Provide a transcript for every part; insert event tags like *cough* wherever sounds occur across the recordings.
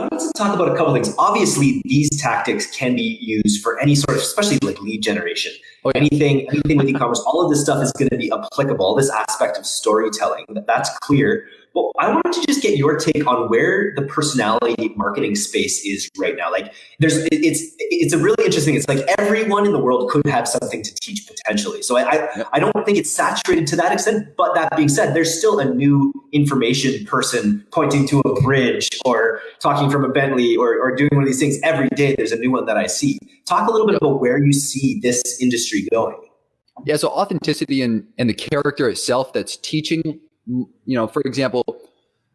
wanted to talk about a couple things. Obviously, these tactics can be used for any sort of, especially like lead generation. Oh, anything, anything with e-commerce, all of this stuff is going to be applicable. This aspect of storytelling, that's clear. But I wanted to just get your take on where the personality marketing space is right now. Like, there's it's it's a really interesting. It's like everyone in the world could have something to teach potentially. So I I, I don't think it's saturated to that extent. But that being said, there's still a new information person pointing to a bridge or talking from a Bentley or, or doing one of these things every day. There's a new one that I see. Talk a little bit about where you see this industry going. Yeah, so authenticity and, and the character itself that's teaching you know, for example,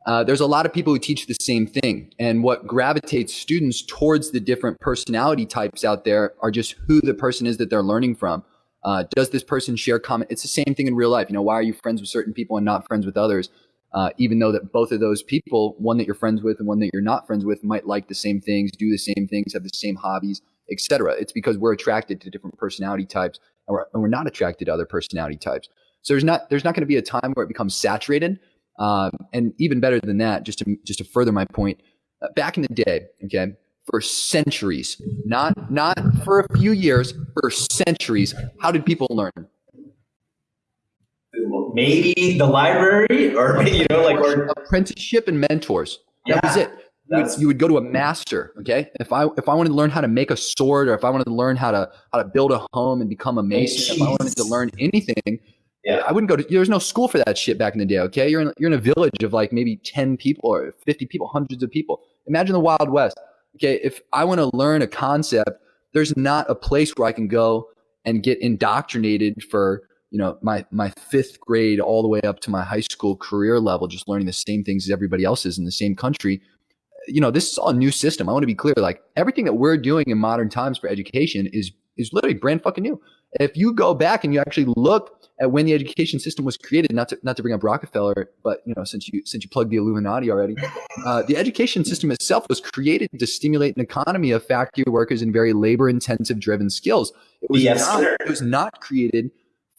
uh, there's a lot of people who teach the same thing. And what gravitates students towards the different personality types out there are just who the person is that they're learning from. Uh, does this person share common? It's the same thing in real life. You know, why are you friends with certain people and not friends with others? Uh, even though that both of those people, one that you're friends with and one that you're not friends with, might like the same things, do the same things, have the same hobbies, etc. It's because we're attracted to different personality types, and we're, and we're not attracted to other personality types. So there's not there's not going to be a time where it becomes saturated. Um, and even better than that, just to just to further my point, uh, back in the day, okay, for centuries, not not for a few years, for centuries, how did people learn? Maybe the library, or *laughs* you know, like or apprenticeship and mentors. That yeah. was it. You would, you would, go to a master okay if i if i wanted to learn how to make a sword or if i wanted to learn how to how to build a home and become a mason if i wanted to learn anything yeah. I wouldn't go to. There was no school for that shit back in the day. Okay, you're in you're in a village of like maybe ten people or fifty people, hundreds of people. Imagine the Wild West. Okay, if I want to learn a concept, there's not a place where I can go and get indoctrinated for you know my my fifth grade all the way up to my high school career level, just learning the same things as everybody else is in the same country. You know, this is all a new system. I want to be clear. Like everything that we're doing in modern times for education is is literally brand fucking new. If you go back and you actually look at when the education system was created, not to not to bring up Rockefeller, but you know, since you since you plugged the Illuminati already, *laughs* uh, the education system itself was created to stimulate an economy of factory workers and very labor intensive driven skills. It was yes, not, it was not created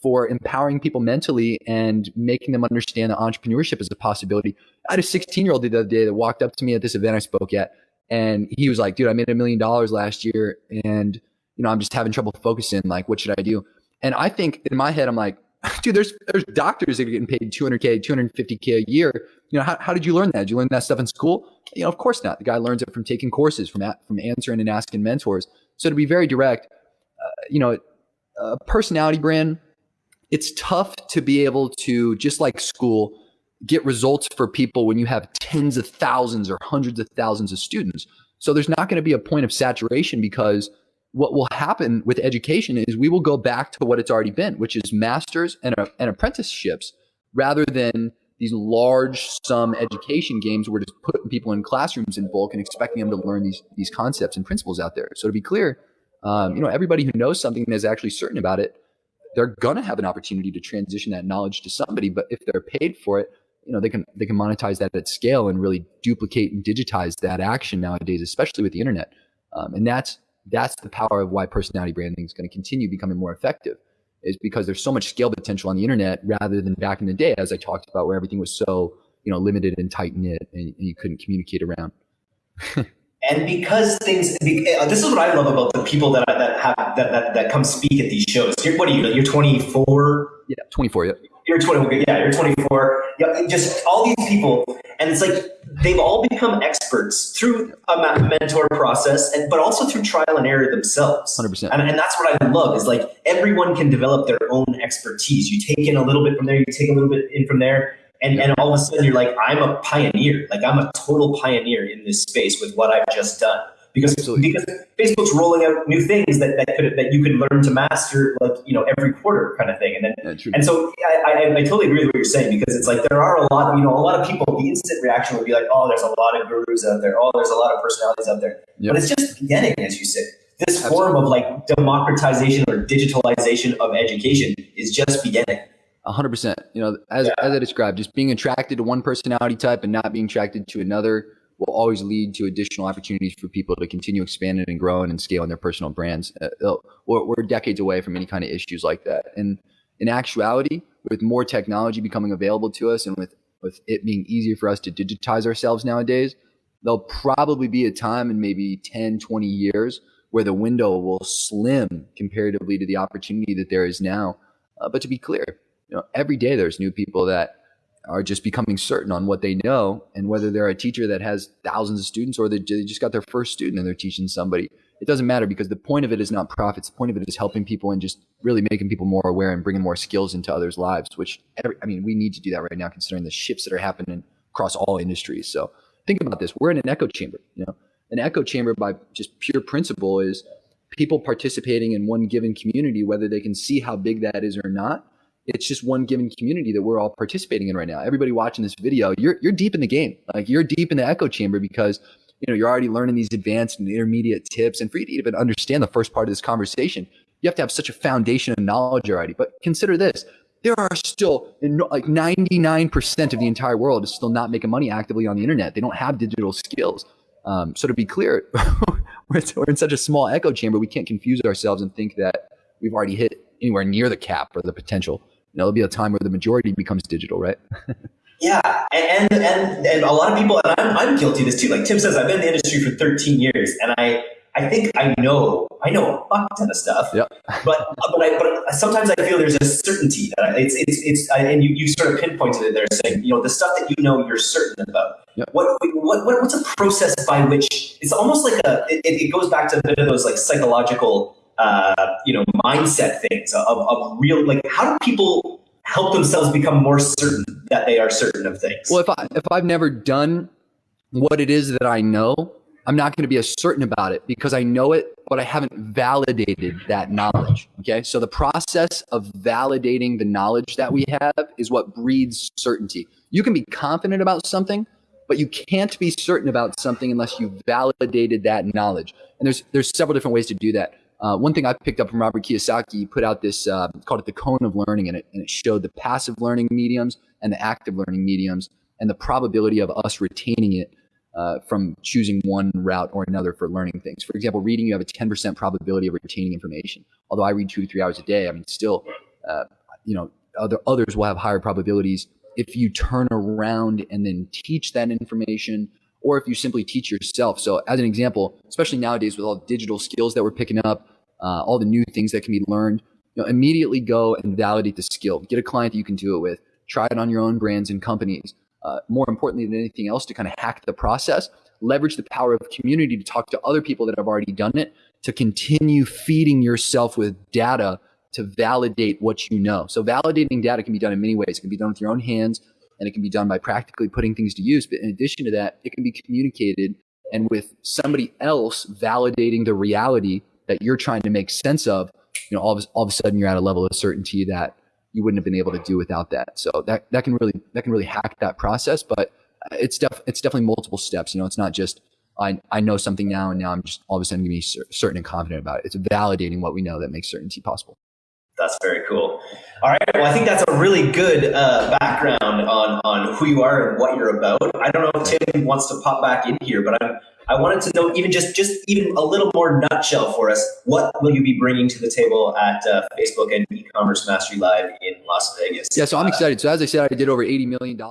for empowering people mentally and making them understand that entrepreneurship is a possibility. I had a 16 year old the other day that walked up to me at this event I spoke at, and he was like, "Dude, I made a million dollars last year, and you know, I'm just having trouble focusing. Like, what should I do? And I think in my head, I'm like, *laughs* dude, there's there's doctors that are getting paid 200k, 250k a year. You know, how, how did you learn that? Did you learn that stuff in school? You know, of course not. The guy learns it from taking courses, from from answering and asking mentors. So to be very direct, uh, you know, a personality brand, it's tough to be able to just like school get results for people when you have tens of thousands or hundreds of thousands of students. So there's not going to be a point of saturation because what will happen with education is we will go back to what it's already been, which is masters and, uh, and apprenticeships rather than these large sum education games where we're just putting people in classrooms in bulk and expecting them to learn these, these concepts and principles out there. So to be clear, um, you know, everybody who knows something and is actually certain about it, they're going to have an opportunity to transition that knowledge to somebody. But if they're paid for it, you know, they can, they can monetize that at scale and really duplicate and digitize that action nowadays, especially with the internet. Um, and that's, that's the power of why personality branding is going to continue becoming more effective is because there's so much scale potential on the internet rather than back in the day as i talked about where everything was so you know limited and tight knit and, and you couldn't communicate around *laughs* and because things uh, this is what i love about the people that that have that that, that come speak at these shows. You're, what are you you're 24 yeah 24 yeah you're 20 yeah you're 24 yeah, just all these people and it's like they've all become experts through a mentor process and but also through trial and error themselves. 100% and, and that's what i love is like everyone can develop their own expertise. You take in a little bit from there you take a little bit in from there and, and all of a sudden you're like i'm a pioneer like i'm a total pioneer in this space with what i've just done because Absolutely. because Facebook's rolling out new things that, that could that you could learn to master like you know every quarter kind of thing and then yeah, and so I, I, I, totally agree with what you're saying because it's like there are a lot of you know a lot of people the instant reaction would be like oh there's a lot of gurus out there oh there's a lot of personalities out there yep. but it's just beginning as you said this Absolutely. form of like democratization or digitalization of education is just beginning. Hundred percent. You know, as, yeah. as I described, just being attracted to one personality type and not being attracted to another will always lead to additional opportunities for people to continue expanding and growing and scaling their personal brands. Uh, we're, we're, decades away from any kind of issues like that. And in actuality, with more technology becoming available to us and with, with it being easier for us to digitize ourselves nowadays, there'll probably be a time in maybe 10, 20 years where the window will slim comparatively to the opportunity that there is now. Uh, but to be clear, you know, every day there's new people that are just becoming certain on what they know and whether they're a teacher that has thousands of students or they just got their first student and they're teaching somebody it doesn't matter because the point of it is not profits the point of it is helping people and just really making people more aware and bringing more skills into others lives which every, i mean we need to do that right now considering the shifts that are happening across all industries. So think about this we're in an echo chamber you know? An echo chamber by just pure principle is people participating in one given community whether they can see how big that is or not it's just one given community that we're all participating in right now. Everybody watching this video, you're you're deep in the game. Like you're deep in the echo chamber because you know you're already learning these advanced and intermediate tips. And for you to even understand the first part of this conversation, you have to have such a foundation of knowledge already. But consider this: there are still like 99% of the entire world is still not making money actively on the internet. They don't have digital skills. Um, so to be clear, *laughs* we're, we're in such a small echo chamber. We can't confuse ourselves and think that we've already hit anywhere near the cap or the potential there'll be a time where the majority becomes digital, right? *laughs* yeah, and, and and a lot of people, and I'm, I'm guilty of this too. Like Tim says, I've been in the industry for 13 years, and I I think I know I know a fuck ton of stuff. Yep. *laughs* but uh, but I, but sometimes I feel there's a certainty that it's it's it's uh, and you, you sort of pinpointed it there, saying you know the stuff that you know you're certain about. Yep. What, what what what's a process by which it's almost like a it, it goes back to a bit of those like psychological uh, you know mindset things of, of real like how do people help themselves become more certain that they are certain of things? Well if i if i've never done what it is that i know i'm not going to be as certain about it because i know it but i haven't validated that knowledge okay? So the process of validating the knowledge that we have is what breeds certainty. You can be confident about something but you can't be certain about something unless you validated that knowledge. And there's there's several different ways to do that uh, one thing I picked up from Robert Kiyosaki, put out this, uh, called it the cone of learning, and it, and it showed the passive learning mediums and the active learning mediums and the probability of us retaining it uh, from choosing one route or another for learning things. For example, reading, you have a 10% probability of retaining information. Although I read two to three hours a day, I mean, still, uh, you know, other, others will have higher probabilities if you turn around and then teach that information or if you simply teach yourself. So, as an example, especially nowadays with all the digital skills that we're picking up, uh, all the new things that can be learned, you know, immediately go and validate the skill. Get a client that you can do it with. Try it on your own brands and companies. Uh, more importantly than anything else, to kind of hack the process, leverage the power of community to talk to other people that have already done it, to continue feeding yourself with data to validate what you know. So validating data can be done in many ways. It can be done with your own hands and it can be done by practically putting things to use. But in addition to that, it can be communicated and with somebody else validating the reality that you're trying to make sense of, you know, all of, all of a sudden you're at a level of certainty that you wouldn't have been able to do without that. So that, that can really, that can really hack that process, but it's def, it's definitely multiple steps. You know, it's not just, I, I know something now and now I'm just all of a sudden going to be certain and confident about it. It's validating what we know that makes certainty possible. That's very cool. All right. Well, I think that's a really good uh, background on, on who you are and what you're about. I don't know if Tim wants to pop back in here, but I'm I wanted to know even just just even a little more nutshell for us. What will you be bringing to the table at uh, Facebook and e-commerce mastery live in Las Vegas? Yeah, so I'm excited. So as I said, I did over eighty million dollars.